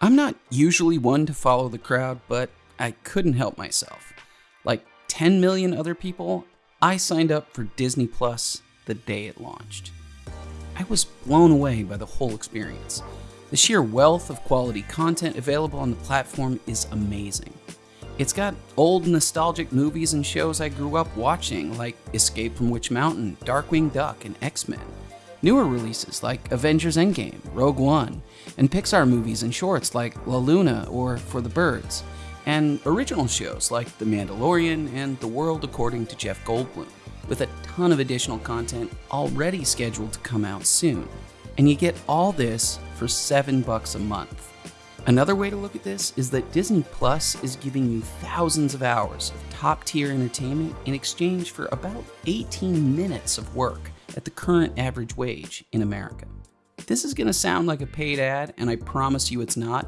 I'm not usually one to follow the crowd, but I couldn't help myself. Like 10 million other people, I signed up for Disney Plus the day it launched. I was blown away by the whole experience. The sheer wealth of quality content available on the platform is amazing. It's got old nostalgic movies and shows I grew up watching, like Escape from Witch Mountain, Darkwing Duck, and X Men. Newer releases like Avengers Endgame, Rogue One, and Pixar movies and shorts like La Luna or For the Birds, and original shows like The Mandalorian and The World According to Jeff Goldblum, with a ton of additional content already scheduled to come out soon. And you get all this for 7 bucks a month. Another way to look at this is that Disney Plus is giving you thousands of hours of top tier entertainment in exchange for about 18 minutes of work at the current average wage in America. This is going to sound like a paid ad, and I promise you it's not,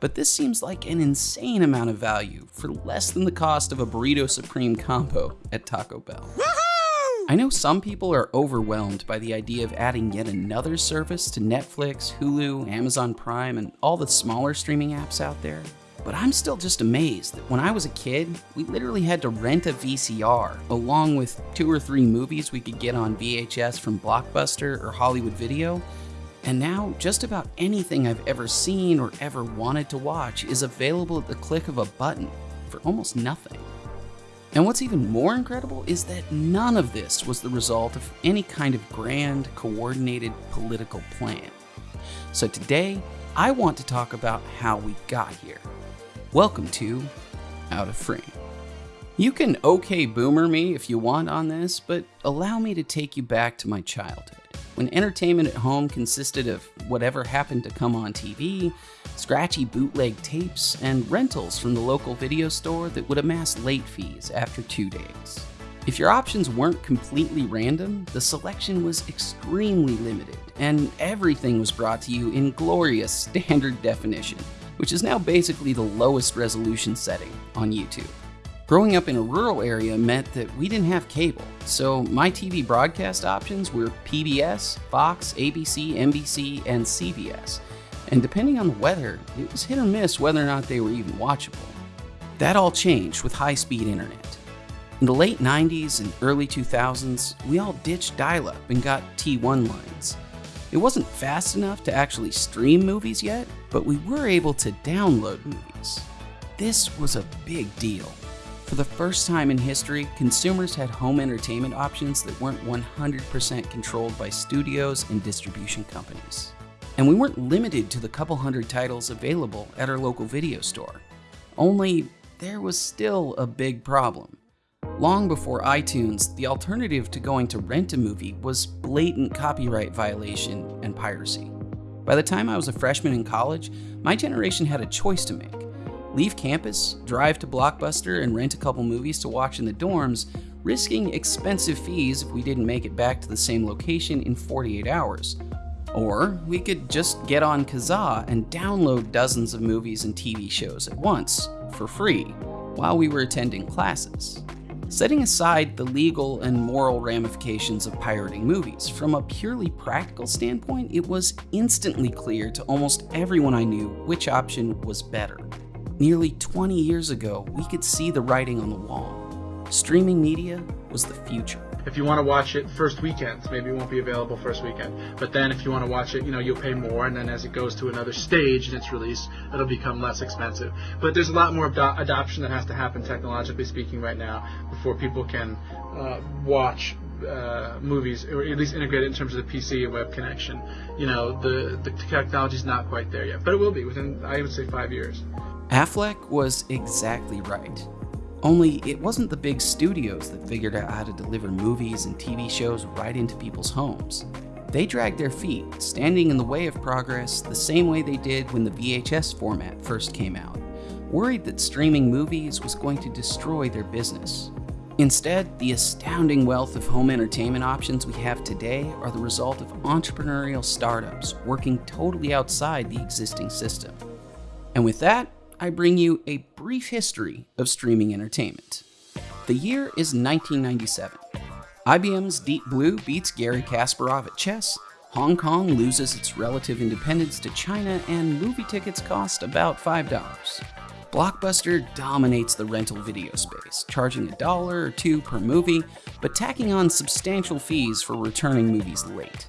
but this seems like an insane amount of value for less than the cost of a Burrito Supreme combo at Taco Bell. I know some people are overwhelmed by the idea of adding yet another service to Netflix, Hulu, Amazon Prime, and all the smaller streaming apps out there. But I'm still just amazed that when I was a kid, we literally had to rent a VCR along with two or three movies we could get on VHS from Blockbuster or Hollywood Video. And now, just about anything I've ever seen or ever wanted to watch is available at the click of a button for almost nothing. And what's even more incredible is that none of this was the result of any kind of grand, coordinated political plan. So today, I want to talk about how we got here. Welcome to Out of Frame. You can okay boomer me if you want on this, but allow me to take you back to my childhood, when entertainment at home consisted of whatever happened to come on TV, scratchy bootleg tapes, and rentals from the local video store that would amass late fees after two days. If your options weren't completely random, the selection was extremely limited, and everything was brought to you in glorious standard definition which is now basically the lowest resolution setting on YouTube. Growing up in a rural area meant that we didn't have cable, so my TV broadcast options were PBS, Fox, ABC, NBC, and CBS. And depending on the weather, it was hit or miss whether or not they were even watchable. That all changed with high speed internet. In the late 90s and early 2000s, we all ditched dial up and got T1 lines. It wasn't fast enough to actually stream movies yet, but we were able to download movies. This was a big deal. For the first time in history, consumers had home entertainment options that weren't 100% controlled by studios and distribution companies. And we weren't limited to the couple hundred titles available at our local video store. Only, there was still a big problem. Long before iTunes, the alternative to going to rent a movie was blatant copyright violation and piracy. By the time I was a freshman in college, my generation had a choice to make. Leave campus, drive to Blockbuster, and rent a couple movies to watch in the dorms, risking expensive fees if we didn't make it back to the same location in 48 hours. Or we could just get on Kazaa and download dozens of movies and TV shows at once, for free, while we were attending classes. Setting aside the legal and moral ramifications of pirating movies, from a purely practical standpoint, it was instantly clear to almost everyone I knew which option was better. Nearly 20 years ago, we could see the writing on the wall. Streaming media was the future. If you want to watch it first weekend, maybe it won't be available first weekend. But then if you want to watch it, you know, you'll pay more, and then as it goes to another stage in its release, it'll become less expensive. But there's a lot more ado- adoption that has to happen, technologically speaking, right now before people can uh, watch uh, movies, or at least integrate it in terms of the PC and web connection. You know, the the technology's not quite there yet, but it will be within, I would say, five years. Affleck was exactly right. Only it wasn't the big studios that figured out how to deliver movies and TV shows right into people's homes. They dragged their feet, standing in the way of progress the same way they did when the VHS format first came out, worried that streaming movies was going to destroy their business. Instead, the astounding wealth of home entertainment options we have today are the result of entrepreneurial startups working totally outside the existing system. And with that, I bring you a brief history of streaming entertainment. The year is 1997. IBM's Deep Blue beats Garry Kasparov at chess, Hong Kong loses its relative independence to China, and movie tickets cost about $5. Blockbuster dominates the rental video space, charging a dollar or two per movie, but tacking on substantial fees for returning movies late.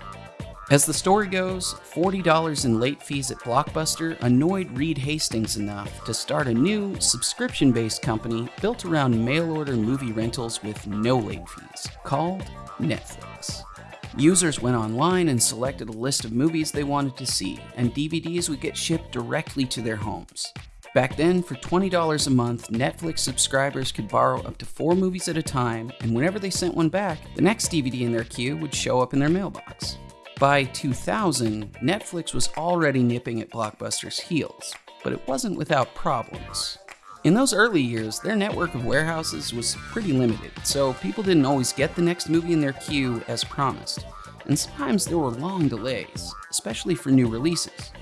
As the story goes, $40 in late fees at Blockbuster annoyed Reed Hastings enough to start a new, subscription based company built around mail order movie rentals with no late fees, called Netflix. Users went online and selected a list of movies they wanted to see, and DVDs would get shipped directly to their homes. Back then, for $20 a month, Netflix subscribers could borrow up to four movies at a time, and whenever they sent one back, the next DVD in their queue would show up in their mailbox. By 2000, Netflix was already nipping at Blockbuster's heels, but it wasn't without problems. In those early years, their network of warehouses was pretty limited, so people didn't always get the next movie in their queue as promised, and sometimes there were long delays, especially for new releases.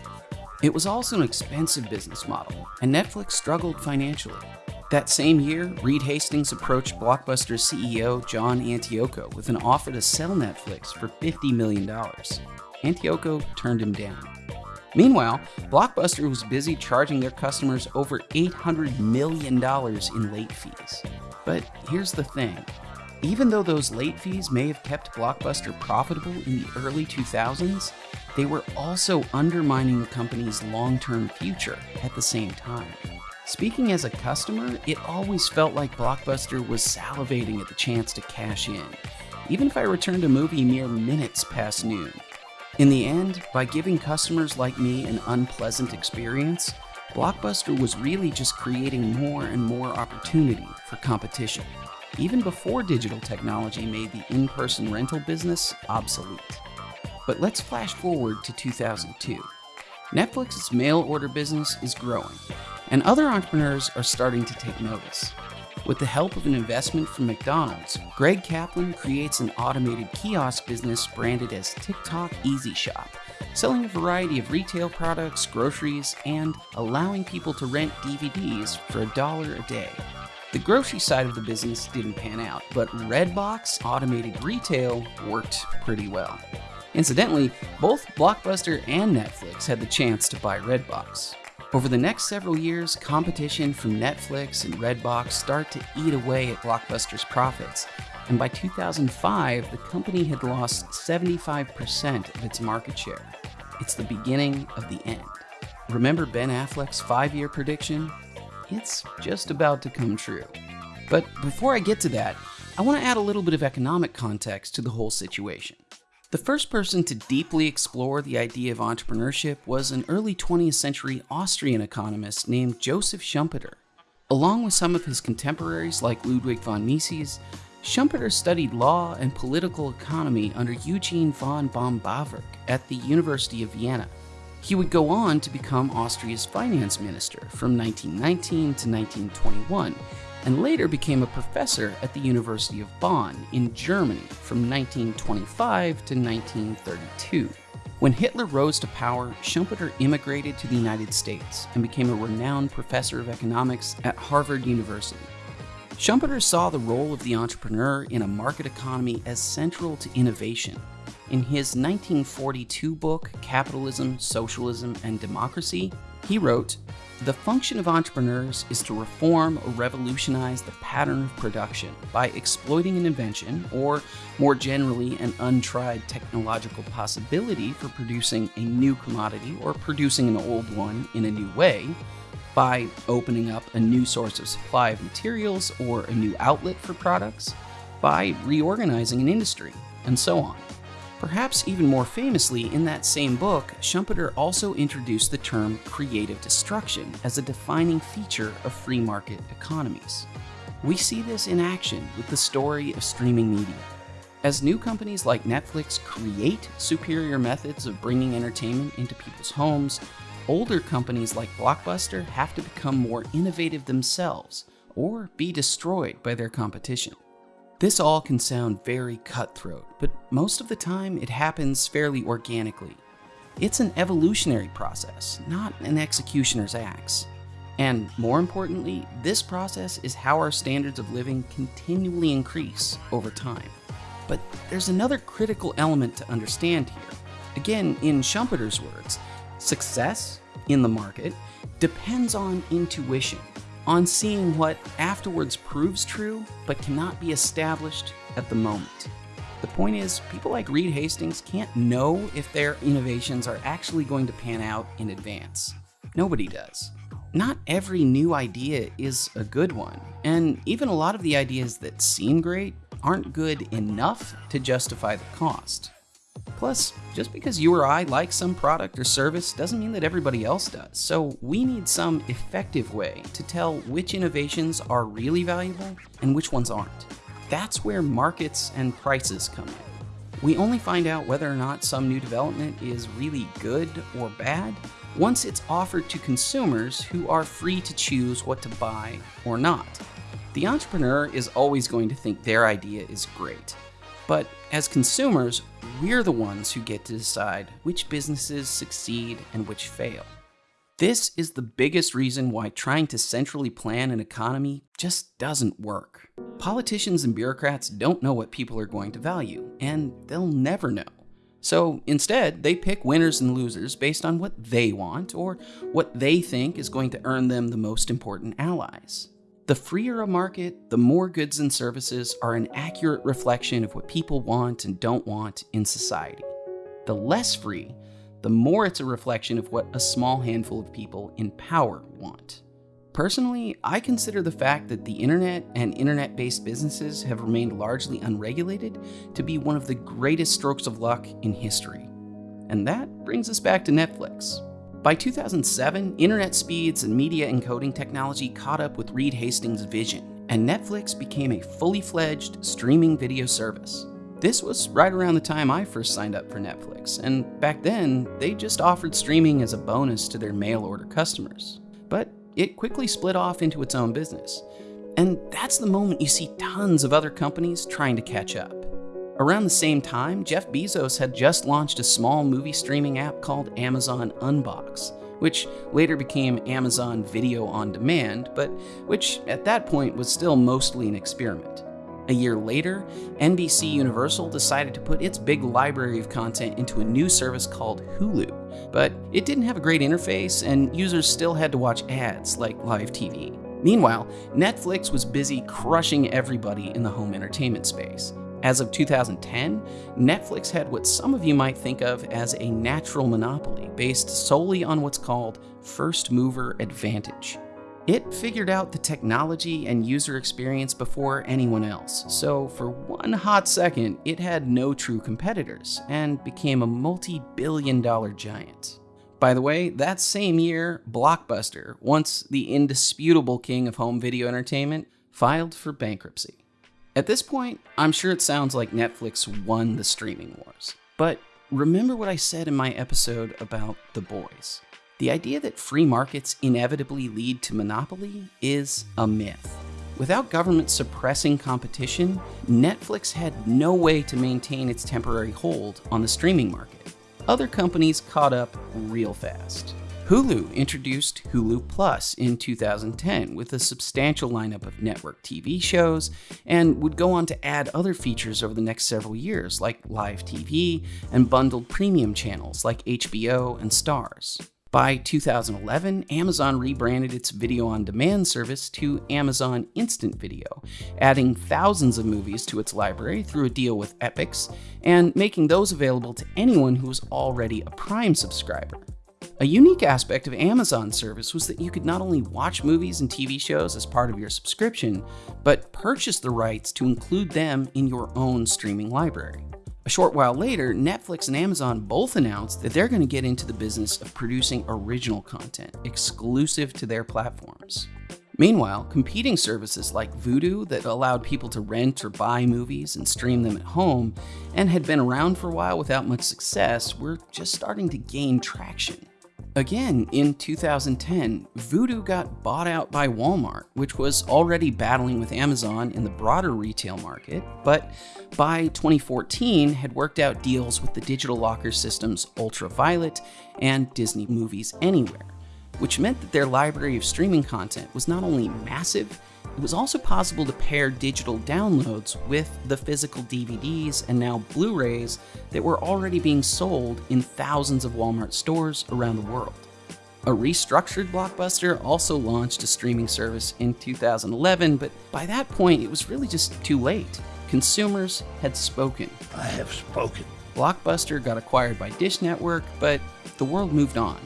It was also an expensive business model, and Netflix struggled financially. That same year, Reed Hastings approached Blockbuster CEO John Antioco with an offer to sell Netflix for $50 million. Antioco turned him down. Meanwhile, Blockbuster was busy charging their customers over $800 million in late fees. But here's the thing even though those late fees may have kept Blockbuster profitable in the early 2000s, they were also undermining the company's long term future at the same time. Speaking as a customer, it always felt like Blockbuster was salivating at the chance to cash in, even if I returned a movie mere minutes past noon. In the end, by giving customers like me an unpleasant experience, Blockbuster was really just creating more and more opportunity for competition, even before digital technology made the in person rental business obsolete. But let's flash forward to 2002. Netflix's mail order business is growing, and other entrepreneurs are starting to take notice. With the help of an investment from McDonald's, Gregg Kaplan creates an automated kiosk business branded as TikTok Easy Shop, selling a variety of retail products, groceries, and allowing people to rent DVDs for a dollar a day. The grocery side of the business didn't pan out, but Redbox automated retail worked pretty well. Incidentally, both Blockbuster and Netflix had the chance to buy Redbox. Over the next several years, competition from Netflix and Redbox start to eat away at Blockbuster's profits, and by 2005, the company had lost 75% of its market share. It's the beginning of the end. Remember Ben Affleck's five year prediction? It's just about to come true. But before I get to that, I want to add a little bit of economic context to the whole situation. The first person to deeply explore the idea of entrepreneurship was an early 20th century Austrian economist named Joseph Schumpeter. Along with some of his contemporaries like Ludwig von Mises, Schumpeter studied law and political economy under Eugene von Böhm-Bawerk at the University of Vienna. He would go on to become Austria's finance minister from 1919 to 1921 and later became a professor at the University of Bonn in Germany from 1925 to 1932. When Hitler rose to power, Schumpeter immigrated to the United States and became a renowned professor of economics at Harvard University. Schumpeter saw the role of the entrepreneur in a market economy as central to innovation. In his 1942 book, Capitalism, Socialism, and Democracy, he wrote the function of entrepreneurs is to reform or revolutionize the pattern of production by exploiting an invention, or more generally, an untried technological possibility for producing a new commodity or producing an old one in a new way, by opening up a new source of supply of materials or a new outlet for products, by reorganizing an industry, and so on. Perhaps even more famously, in that same book, Schumpeter also introduced the term creative destruction as a defining feature of free market economies. We see this in action with the story of streaming media. As new companies like Netflix create superior methods of bringing entertainment into people's homes, older companies like Blockbuster have to become more innovative themselves or be destroyed by their competition. This all can sound very cutthroat, but most of the time it happens fairly organically. It's an evolutionary process, not an executioner's axe. And more importantly, this process is how our standards of living continually increase over time. But there's another critical element to understand here. Again, in Schumpeter's words, success in the market depends on intuition, on seeing what afterwards proves true but cannot be established at the moment. The point is, people like Reed Hastings can't know if their innovations are actually going to pan out in advance. Nobody does. Not every new idea is a good one, and even a lot of the ideas that seem great aren't good enough to justify the cost. Plus, just because you or I like some product or service doesn't mean that everybody else does, so we need some effective way to tell which innovations are really valuable and which ones aren't. That's where markets and prices come in. We only find out whether or not some new development is really good or bad once it's offered to consumers who are free to choose what to buy or not. The entrepreneur is always going to think their idea is great. But as consumers, we're the ones who get to decide which businesses succeed and which fail. This is the biggest reason why trying to centrally plan an economy just doesn't work. Politicians and bureaucrats don't know what people are going to value, and they'll never know. So instead, they pick winners and losers based on what they want or what they think is going to earn them the most important allies. The freer a market, the more goods and services are an accurate reflection of what people want and don't want in society. The less free, the more it's a reflection of what a small handful of people in power want. Personally, I consider the fact that the internet and internet based businesses have remained largely unregulated to be one of the greatest strokes of luck in history. And that brings us back to Netflix. By 2007, internet speeds and media encoding technology caught up with Reed Hastings' vision, and Netflix became a fully fledged streaming video service. This was right around the time I first signed up for Netflix, and back then, they just offered streaming as a bonus to their mail order customers. But it quickly split off into its own business. And that's the moment you see tons of other companies trying to catch up. Around the same time, Jeff Bezos had just launched a small movie streaming app called Amazon Unbox, which later became Amazon Video on Demand, but which at that point was still mostly an experiment. A year later, NBC Universal decided to put its big library of content into a new service called Hulu, but it didn't have a great interface and users still had to watch ads like live TV. Meanwhile, Netflix was busy crushing everybody in the home entertainment space. As of 2010, Netflix had what some of you might think of as a natural monopoly based solely on what's called first mover advantage. It figured out the technology and user experience before anyone else, so for one hot second, it had no true competitors and became a multi billion dollar giant. By the way, that same year, Blockbuster, once the indisputable king of home video entertainment, filed for bankruptcy. At this point, I'm sure it sounds like Netflix won the streaming wars. But remember what I said in my episode about The Boys. The idea that free markets inevitably lead to monopoly is a myth. Without government suppressing competition, Netflix had no way to maintain its temporary hold on the streaming market. Other companies caught up real fast. Hulu introduced Hulu Plus in 2010 with a substantial lineup of network TV shows and would go on to add other features over the next several years, like live TV and bundled premium channels like HBO and Starz. By 2011, Amazon rebranded its video on demand service to Amazon Instant Video, adding thousands of movies to its library through a deal with Epix and making those available to anyone who was already a Prime subscriber. A unique aspect of Amazon's service was that you could not only watch movies and TV shows as part of your subscription, but purchase the rights to include them in your own streaming library. A short while later, Netflix and Amazon both announced that they're going to get into the business of producing original content exclusive to their platforms. Meanwhile, competing services like Vudu that allowed people to rent or buy movies and stream them at home and had been around for a while without much success were just starting to gain traction. Again, in 2010, Vudu got bought out by Walmart, which was already battling with Amazon in the broader retail market, but by 2014 had worked out deals with the digital locker systems Ultraviolet and Disney Movies Anywhere, which meant that their library of streaming content was not only massive, it was also possible to pair digital downloads with the physical DVDs and now Blu rays that were already being sold in thousands of Walmart stores around the world. A restructured Blockbuster also launched a streaming service in 2011, but by that point it was really just too late. Consumers had spoken. I have spoken. Blockbuster got acquired by Dish Network, but the world moved on.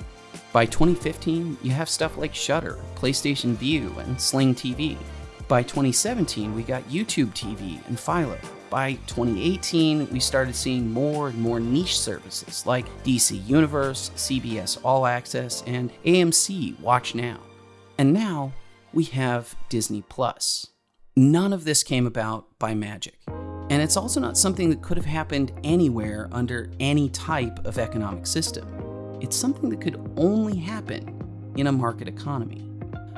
By 2015, you have stuff like Shudder, PlayStation Vue, and Sling TV. By 2017, we got YouTube TV and Philo. By 2018, we started seeing more and more niche services like DC Universe, CBS All Access, and AMC Watch Now. And now we have Disney Plus. None of this came about by magic. And it's also not something that could have happened anywhere under any type of economic system. It's something that could only happen in a market economy.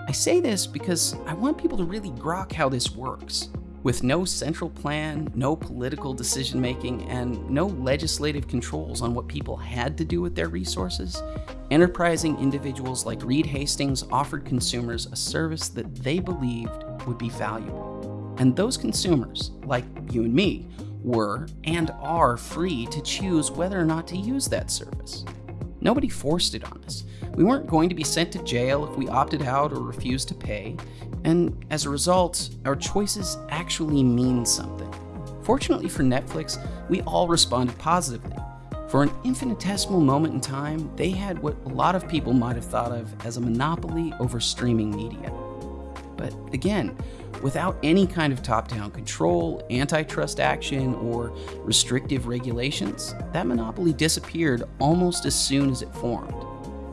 I say this because I want people to really grok how this works. With no central plan, no political decision making, and no legislative controls on what people had to do with their resources, enterprising individuals like Reed Hastings offered consumers a service that they believed would be valuable. And those consumers, like you and me, were and are free to choose whether or not to use that service. Nobody forced it on us. We weren't going to be sent to jail if we opted out or refused to pay, and as a result, our choices actually mean something. Fortunately for Netflix, we all responded positively. For an infinitesimal moment in time, they had what a lot of people might have thought of as a monopoly over streaming media. But again, without any kind of top down control, antitrust action, or restrictive regulations, that monopoly disappeared almost as soon as it formed.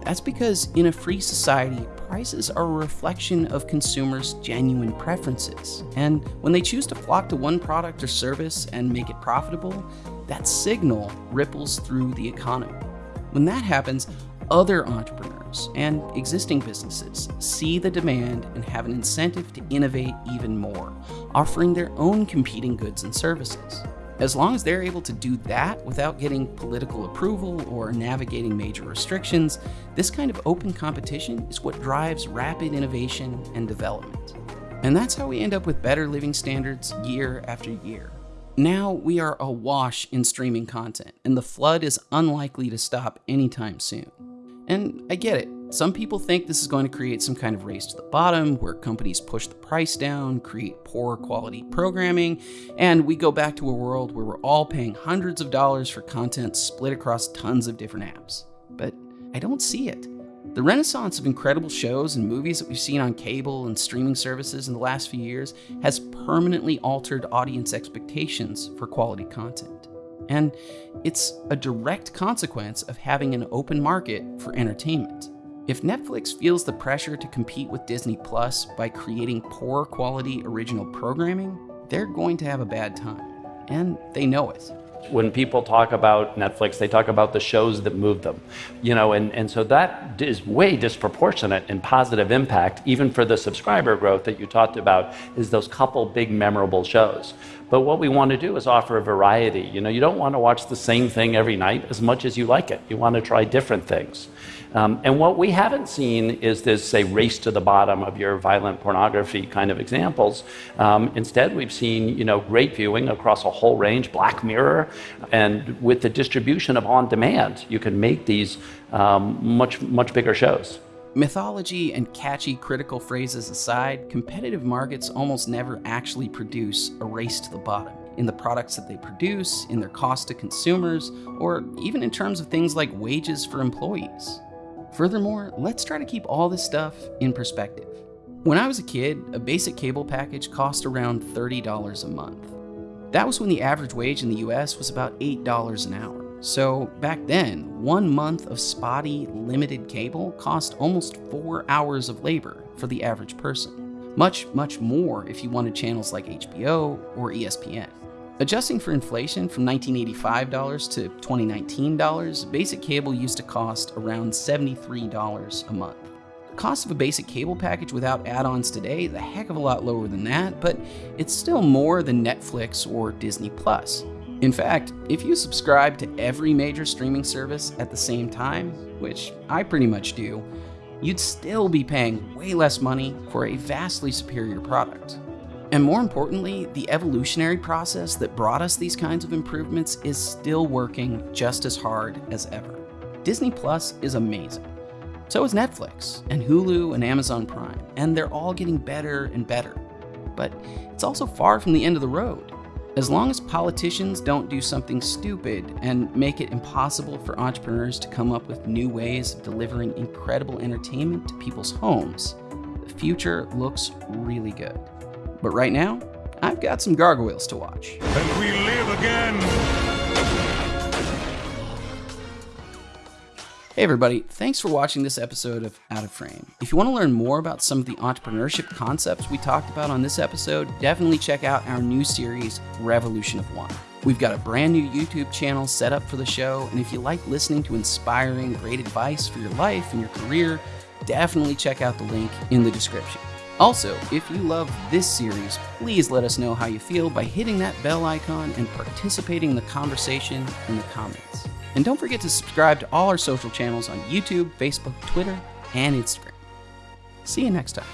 That's because in a free society, prices are a reflection of consumers' genuine preferences. And when they choose to flock to one product or service and make it profitable, that signal ripples through the economy. When that happens, other entrepreneurs and existing businesses see the demand and have an incentive to innovate even more, offering their own competing goods and services. As long as they're able to do that without getting political approval or navigating major restrictions, this kind of open competition is what drives rapid innovation and development. And that's how we end up with better living standards year after year. Now we are awash in streaming content, and the flood is unlikely to stop anytime soon. And I get it. Some people think this is going to create some kind of race to the bottom where companies push the price down, create poor quality programming, and we go back to a world where we're all paying hundreds of dollars for content split across tons of different apps. But I don't see it. The renaissance of incredible shows and movies that we've seen on cable and streaming services in the last few years has permanently altered audience expectations for quality content. And it's a direct consequence of having an open market for entertainment. If Netflix feels the pressure to compete with Disney Plus by creating poor quality original programming, they're going to have a bad time. And they know it. When people talk about Netflix, they talk about the shows that move them. You know, and, and so that is way disproportionate in positive impact, even for the subscriber growth that you talked about, is those couple big memorable shows. But what we want to do is offer a variety. You know, you don't want to watch the same thing every night as much as you like it. You want to try different things. Um, and what we haven't seen is this, say, race to the bottom of your violent pornography kind of examples. Um, instead, we've seen, you know, great viewing across a whole range, Black Mirror, and with the distribution of on demand, you can make these um, much, much bigger shows. Mythology and catchy critical phrases aside, competitive markets almost never actually produce a race to the bottom in the products that they produce, in their cost to consumers, or even in terms of things like wages for employees. Furthermore, let's try to keep all this stuff in perspective. When I was a kid, a basic cable package cost around $30 a month. That was when the average wage in the US was about $8 an hour. So back then, one month of spotty, limited cable cost almost four hours of labor for the average person. Much, much more if you wanted channels like HBO or ESPN. Adjusting for inflation from $1985 to $2019, basic cable used to cost around $73 a month. The cost of a basic cable package without add ons today is a heck of a lot lower than that, but it's still more than Netflix or Disney Plus. In fact, if you subscribe to every major streaming service at the same time, which I pretty much do, you'd still be paying way less money for a vastly superior product. And more importantly, the evolutionary process that brought us these kinds of improvements is still working just as hard as ever. Disney Plus is amazing. So is Netflix, and Hulu, and Amazon Prime, and they're all getting better and better. But it's also far from the end of the road. As long as politicians don't do something stupid and make it impossible for entrepreneurs to come up with new ways of delivering incredible entertainment to people's homes, the future looks really good. But right now, I've got some gargoyles to watch. And we live again. Hey, everybody, thanks for watching this episode of Out of Frame. If you want to learn more about some of the entrepreneurship concepts we talked about on this episode, definitely check out our new series, Revolution of One. We've got a brand new YouTube channel set up for the show, and if you like listening to inspiring, great advice for your life and your career, definitely check out the link in the description. Also, if you love this series, please let us know how you feel by hitting that bell icon and participating in the conversation in the comments. And don't forget to subscribe to all our social channels on YouTube, Facebook, Twitter, and Instagram. See you next time.